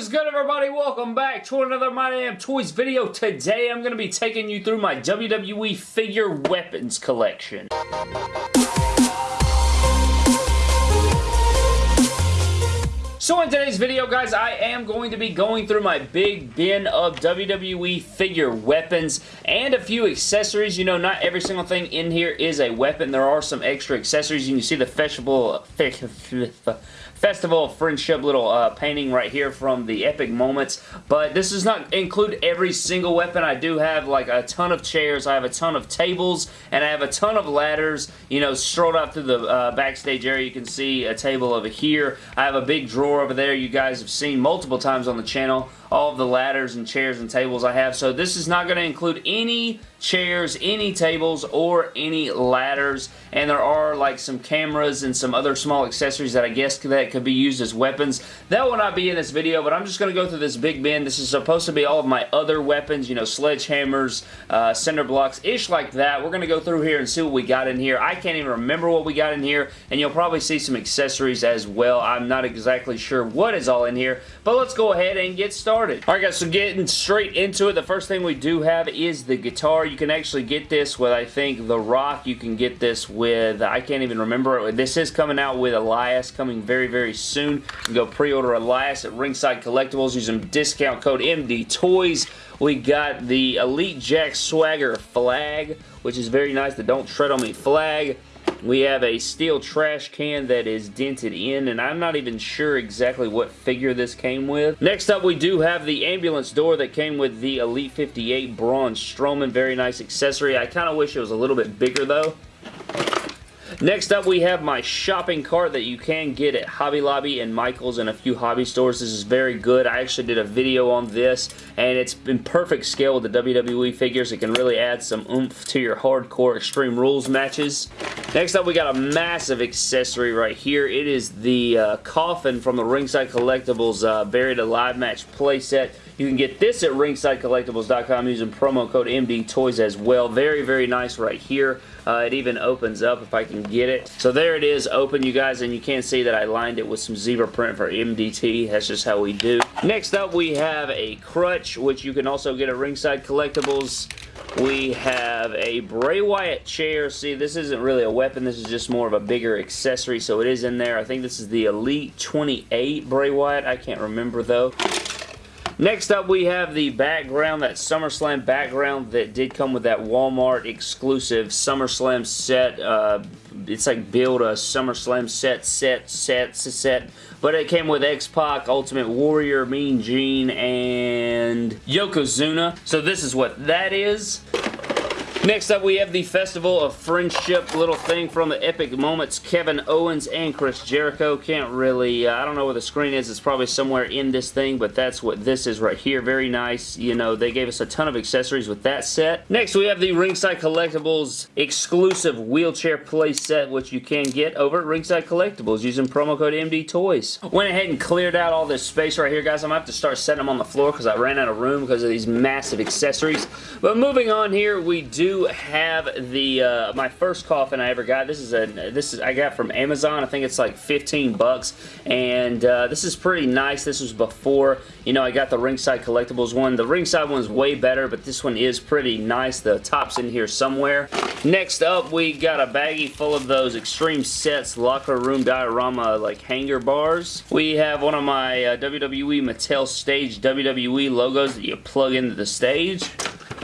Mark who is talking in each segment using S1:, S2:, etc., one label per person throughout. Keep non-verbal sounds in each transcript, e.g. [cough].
S1: is good everybody? Welcome back to another My Damn Toys video. Today I'm going to be taking you through my WWE figure weapons collection. So in today's video, guys, I am going to be going through my big bin of WWE figure weapons and a few accessories. You know, not every single thing in here is a weapon. There are some extra accessories. You can see the festival... [laughs] Festival of Friendship little uh, painting right here from the Epic Moments, but this does not include every single weapon. I do have like a ton of chairs, I have a ton of tables, and I have a ton of ladders. You know, strolled out through the uh, backstage area, you can see a table over here. I have a big drawer over there. You guys have seen multiple times on the channel all of the ladders and chairs and tables I have. So this is not going to include any chairs, any tables, or any ladders. And there are like some cameras and some other small accessories that I guess that could be used as weapons. That will not be in this video, but I'm just going to go through this big bin. This is supposed to be all of my other weapons, you know, sledgehammers, uh, cinder blocks, ish like that. We're going to go through here and see what we got in here. I can't even remember what we got in here, and you'll probably see some accessories as well. I'm not exactly sure what is all in here, but let's go ahead and get started. Alright guys, so getting straight into it, the first thing we do have is the guitar. You can actually get this with, I think, The Rock. You can get this with, I can't even remember. This is coming out with Elias, coming very, very soon. Go pre-order Elias at Ringside Collectibles using discount code MD Toys. We got the Elite Jack Swagger flag, which is very nice. The Don't Tread On Me flag. We have a steel trash can that is dented in, and I'm not even sure exactly what figure this came with. Next up, we do have the ambulance door that came with the Elite 58 Braun Strowman. Very nice accessory. I kind of wish it was a little bit bigger, though. Next up, we have my shopping cart that you can get at Hobby Lobby and Michael's and a few hobby stores. This is very good. I actually did a video on this, and it's in perfect scale with the WWE figures. It can really add some oomph to your hardcore Extreme Rules matches. Next up, we got a massive accessory right here. It is the uh, coffin from the Ringside Collectibles uh, Buried Alive Match playset. You can get this at ringsidecollectibles.com using promo code MDTOYS as well. Very, very nice right here. Uh, it even opens up if I can get it. So there it is, open you guys, and you can see that I lined it with some zebra print for MDT. That's just how we do. Next up, we have a crutch, which you can also get at Ringside Collectibles. We have a Bray Wyatt chair. See, this isn't really a weapon. This is just more of a bigger accessory, so it is in there. I think this is the Elite 28 Bray Wyatt. I can't remember, though. Next up, we have the background, that SummerSlam background that did come with that Walmart exclusive SummerSlam set. Uh, it's like build a SummerSlam set, set, set, set. But it came with X-Pac, Ultimate Warrior, Mean Gene, and Yokozuna. So this is what that is. Next up, we have the Festival of Friendship little thing from the Epic Moments. Kevin Owens and Chris Jericho. Can't really, uh, I don't know where the screen is. It's probably somewhere in this thing, but that's what this is right here. Very nice. You know, they gave us a ton of accessories with that set. Next, we have the Ringside Collectibles exclusive wheelchair play set, which you can get over at Ringside Collectibles using promo code MD Toys. Went ahead and cleared out all this space right here, guys. I'm going to have to start setting them on the floor because I ran out of room because of these massive accessories. But moving on here, we do have the uh, my first coffin I ever got. This is a this is I got from Amazon. I think it's like 15 bucks, and uh, this is pretty nice. This was before you know I got the Ringside Collectibles one. The Ringside one's way better, but this one is pretty nice. The top's in here somewhere. Next up, we got a baggie full of those Extreme Sets Locker Room Diorama like hanger bars. We have one of my uh, WWE Mattel Stage WWE logos that you plug into the stage.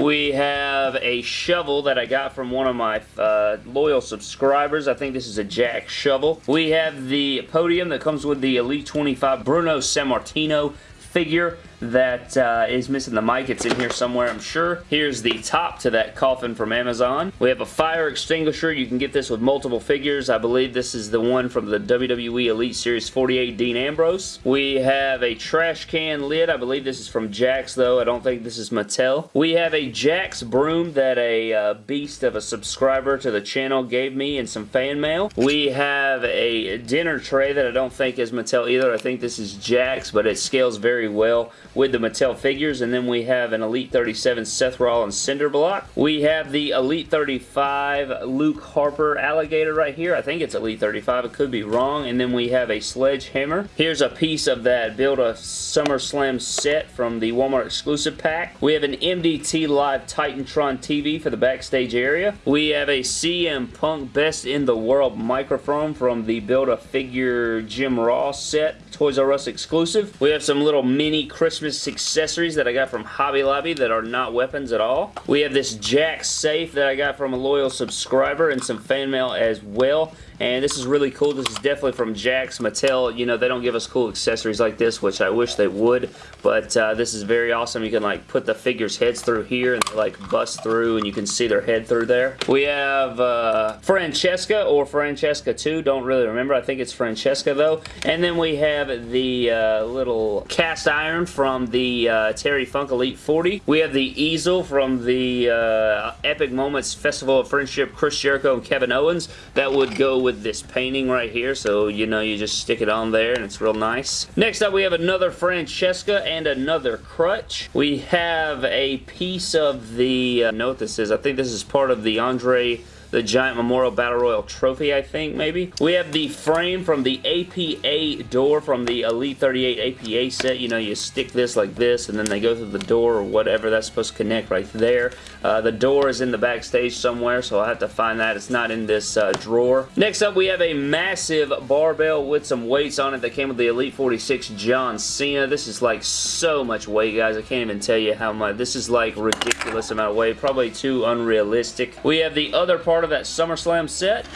S1: We have a shovel that I got from one of my uh, loyal subscribers. I think this is a Jakks shovel. We have the podium that comes with the Elite 25 Bruno Sammartino figure that uh, is missing the mic. It's in here somewhere, I'm sure. Here's the top to that coffin from Amazon. We have a fire extinguisher. You can get this with multiple figures. I believe this is the one from the WWE Elite Series 48 Dean Ambrose. We have a trash can lid. I believe this is from Jakks, though. I don't think this is Mattel. We have a Jakks broom that a uh, beast of a subscriber to the channel gave me in some fan mail. We have a dinner tray that I don't think is Mattel either. I think this is Jakks, but it scales very well with the Mattel figures. And then we have an Elite 37 Seth Rollins cinder block. We have the Elite 35 Luke Harper alligator right here. I think it's Elite 35. It could be wrong. And then we have a sledgehammer. Here's a piece of that Build a SummerSlam set from the Walmart exclusive pack. We have an MDT Live Titantron TV for the backstage area. We have a CM Punk Best in the World microphone from the Build-A-Figure Jim Ross set, Toys R Us exclusive. We have some little mini Christmas accessories that I got from Hobby Lobby that are not weapons at all. We have this Jakks safe that I got from a loyal subscriber and some fan mail as well. And this is really cool. This is definitely from Jakks Mattel. You know, they don't give us cool accessories like this, which I wish they would. But uh, this is very awesome. You can like put the figures' heads through here and like bust through and you can see their head through there. We have uh, Francesca or Francesca 2. Don't really remember. I think it's Francesca though. And then we have the uh, little cast iron from the uh, Terry Funk Elite 40. We have the easel from the uh, Epic Moments Festival of Friendship Chris Jericho and Kevin Owens. That would go with this painting right here. So, you know, you just stick it on there and it's real nice. Next up, we have another Francesca and another crutch. We have a piece of the, uh, what this is. I think this is part of the Andre the Giant Memorial Battle Royal Trophy, I think, maybe. We have the frame from the APA door from the Elite 38 APA set. You know, you stick this like this, and then they go through the door or whatever. That's supposed to connect right there. Uh, the door is in the backstage somewhere, so I'll have to find that. It's not in this uh, drawer. Next up, we have a massive barbell with some weights on it that came with the Elite 46 John Cena. This is like so much weight, guys. I can't even tell you how much. This is like ridiculous amount of weight. Probably too unrealistic. We have the other part part of that SummerSlam set.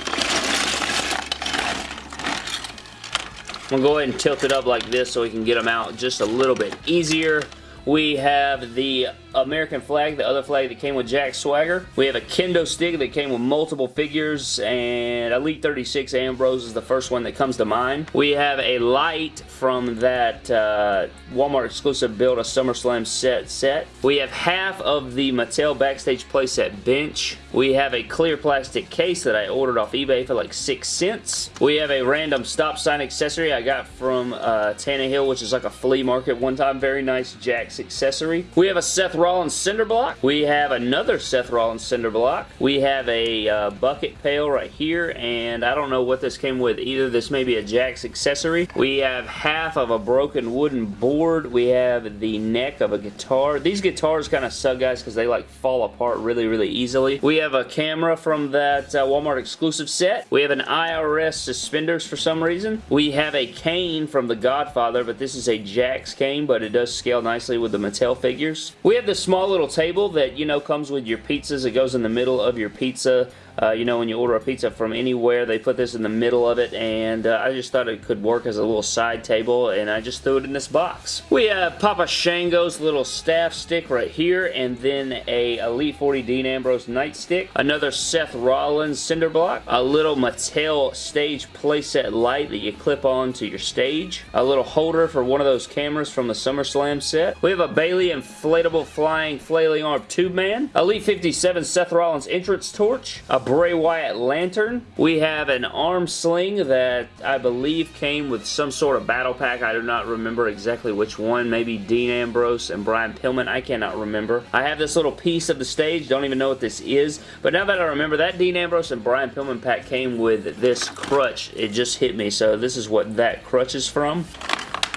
S1: I'm going to go ahead and tilt it up like this so we can get them out just a little bit easier. We have the American flag, the other flag that came with Jack Swagger. We have a kendo stick that came with multiple figures, and Elite 36 Ambrose is the first one that comes to mind. We have a light from that uh, Walmart exclusive Build a SummerSlam set set. We have half of the Mattel Backstage Playset bench. We have a clear plastic case that I ordered off eBay for like 6 cents. We have a random stop sign accessory I got from uh, Tannehill, which is like a flea market one time. Very nice Jakks accessory. We have a Seth Rollins cinder block. We have another Seth Rollins cinder block. We have a uh, bucket pail right here, and I don't know what this came with either. This may be a Jakks accessory. We have half of a broken wooden board. We have the neck of a guitar. These guitars kind of suck, guys, because they like fall apart really, really easily. We have a camera from that uh, Walmart exclusive set. We have an IRS suspenders for some reason. We have a cane from The Godfather, but this is a Jakks cane, but it does scale nicely with the Mattel figures. We have the small little table that, you know, comes with your pizzas. It goes in the middle of your pizza uh, you know, when you order a pizza from anywhere, they put this in the middle of it, and uh, I just thought it could work as a little side table, and I just threw it in this box. We have Papa Shango's little staff stick right here, and then a Elite 40 Dean Ambrose nightstick, another Seth Rollins cinder block, a little Mattel stage playset light that you clip on to your stage, a little holder for one of those cameras from the SummerSlam set. We have a Bayley inflatable flying flailing arm tube man, Elite 57 Seth Rollins entrance torch, a Bray Wyatt lantern. We have an arm sling that I believe came with some sort of battle pack. I do not remember exactly which one. Maybe Dean Ambrose and Brian Pillman. I cannot remember. I have this little piece of the stage. Don't even know what this is. But now that I remember, that Dean Ambrose and Brian Pillman pack came with this crutch. It just hit me. So this is what that crutch is from.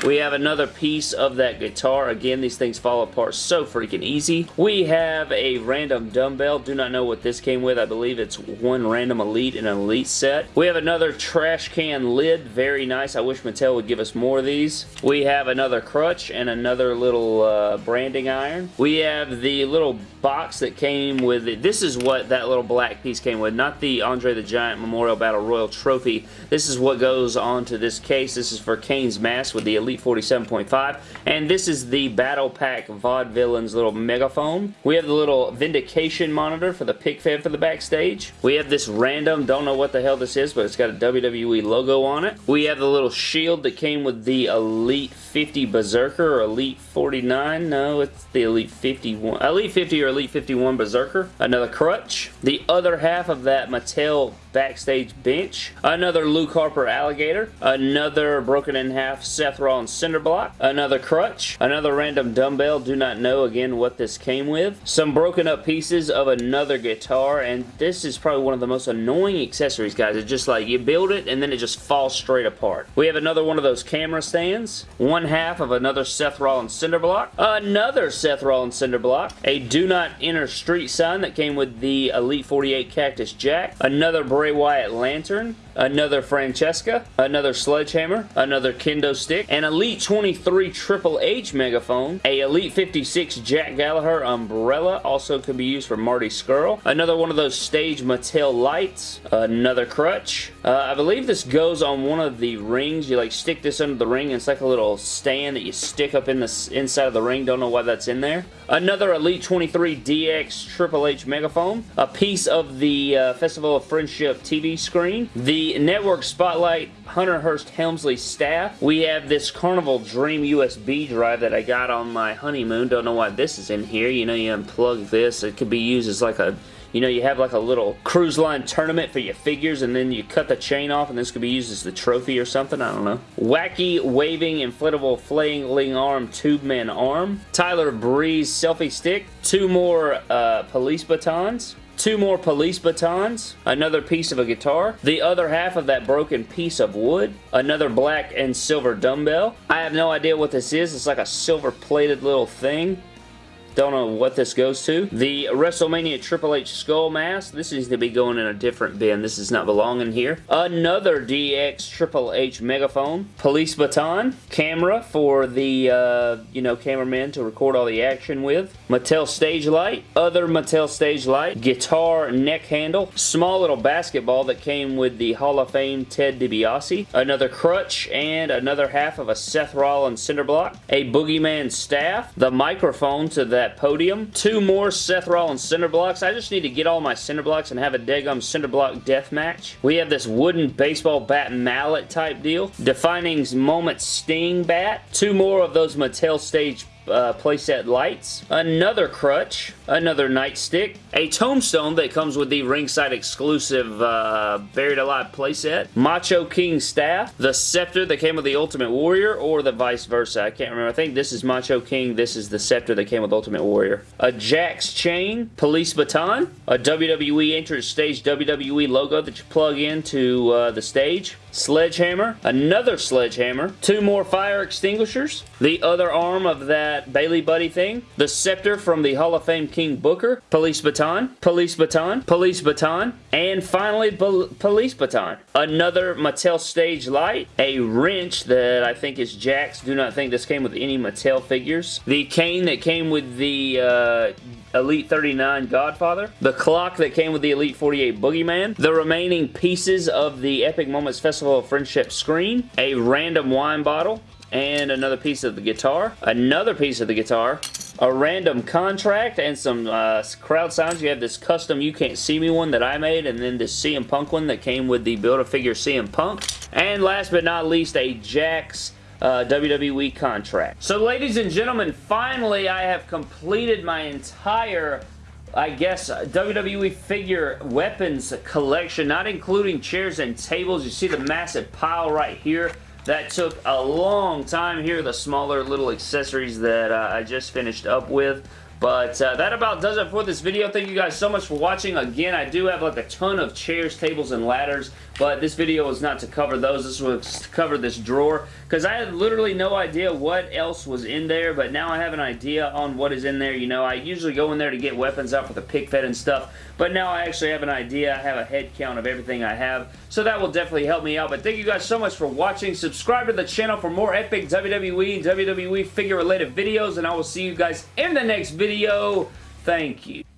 S1: We have another piece of that guitar. Again, these things fall apart so freaking easy. We have a random dumbbell. Do not know what this came with. I believe it's one random Elite in an Elite set. We have another trash can lid. Very nice. I wish Mattel would give us more of these. We have another crutch and another little uh, branding iron. We have the little box that came with it. This is what that little black piece came with. Not the Andre the Giant Memorial Battle Royal Trophy. This is what goes onto this case. This is for Kane's mask with the Elite Elite 47.5. And this is the Battle Pack Vaudevillains little megaphone. We have the little Vindication monitor for the pick fed for the backstage. We have this random, don't know what the hell this is, but it's got a WWE logo on it. We have the little shield that came with the Elite 50 Berserker or Elite 49. No, it's the Elite 51. Elite 50 or Elite 51 Berserker. Another crutch. The other half of that Mattel backstage bench. Another Luke Harper alligator. Another broken in half Seth Rollins cinder block. Another crutch. Another random dumbbell. Do not know again what this came with. Some broken up pieces of another guitar and this is probably one of the most annoying accessories guys. It's just like you build it and then it just falls straight apart. We have another one of those camera stands. One half of another Seth Rollins cinder block. Another Seth Rollins cinder block. A do not enter street sign that came with the Elite 48 Cactus Jack. Another Bray Wyatt lantern another Francesca, another Sledgehammer, another Kendo Stick, an Elite 23 Triple H Megaphone, a Elite 56 Jack Gallagher Umbrella, also can be used for Marty Scurll, another one of those stage Mattel lights, another crutch. Uh, I believe this goes on one of the rings. You like stick this under the ring it's like a little stand that you stick up in the inside of the ring. Don't know why that's in there. Another Elite 23 DX Triple H Megaphone, a piece of the uh, Festival of Friendship TV screen, the Network Spotlight Hunter Hearst Helmsley staff. We have this Carnival Dream USB drive that I got on my honeymoon. Don't know why this is in here. You know, you unplug this. It could be used as like a you know, you have like a little cruise line tournament for your figures and then you cut the chain off and this could be used as the trophy or something. I don't know. Wacky waving inflatable flailing arm tube man arm. Tyler Breeze selfie stick. Two more uh, police batons two more police batons, another piece of a guitar, the other half of that broken piece of wood, another black and silver dumbbell. I have no idea what this is. It's like a silver plated little thing. Don't know what this goes to. The WrestleMania Triple H Skull Mask. This needs to be going in a different bin. This does not belong in here. Another DX Triple H Megaphone. Police Baton. Camera for the, uh, you know, cameraman to record all the action with. Mattel Stage Light. Other Mattel Stage Light. Guitar neck handle. Small little basketball that came with the Hall of Fame Ted DiBiase. Another crutch and another half of a Seth Rollins cinder block. A Boogeyman staff. The microphone to that that podium. Two more Seth Rollins cinder blocks. I just need to get all my cinder blocks and have a Degum cinder block death match. We have this wooden baseball bat mallet type deal. Defining Moments Sting bat. Two more of those Mattel Stage uh, playset lights, another crutch, another nightstick, a tombstone that comes with the ringside exclusive uh, Buried Alive playset, Macho King staff, the scepter that came with the Ultimate Warrior, or the vice versa. I can't remember. I think this is Macho King, this is the scepter that came with Ultimate Warrior. A Jakks chain, police baton, a WWE entrance stage WWE logo that you plug into uh, the stage, sledgehammer, another sledgehammer, two more fire extinguishers, the other arm of that Bayley Buddy thing, the scepter from the Hall of Fame King Booker, police baton, police baton, police baton, and finally police baton. Another Mattel stage light, a wrench that I think is Jakks. Do not think this came with any Mattel figures. The cane that came with the uh, Elite 39 Godfather, the clock that came with the Elite 48 Boogeyman, the remaining pieces of the Epic Moments Festival of Friendship screen, a random wine bottle, and another piece of the guitar, another piece of the guitar, a random contract, and some uh, crowd signs. You have this custom You Can't See Me one that I made, and then this CM Punk one that came with the Build-A-Figure CM Punk. And last but not least, a Jakks uh, WWE contract. So ladies and gentlemen, finally I have completed my entire I guess, WWE figure weapons collection, not including chairs and tables. You see the massive pile right here. That took a long time here, the smaller little accessories that uh, I just finished up with. But uh, that about does it for this video. Thank you guys so much for watching. Again, I do have like a ton of chairs, tables, and ladders, but this video was not to cover those. This was to cover this drawer because I had literally no idea what else was in there, but now I have an idea on what is in there. You know, I usually go in there to get weapons out for the pick fed and stuff, but now I actually have an idea. I have a head count of everything I have, so that will definitely help me out. But thank you guys so much for watching. Subscribe to the channel for more epic WWE WWE figure related videos, and I will see you guys in the next video. Thank you.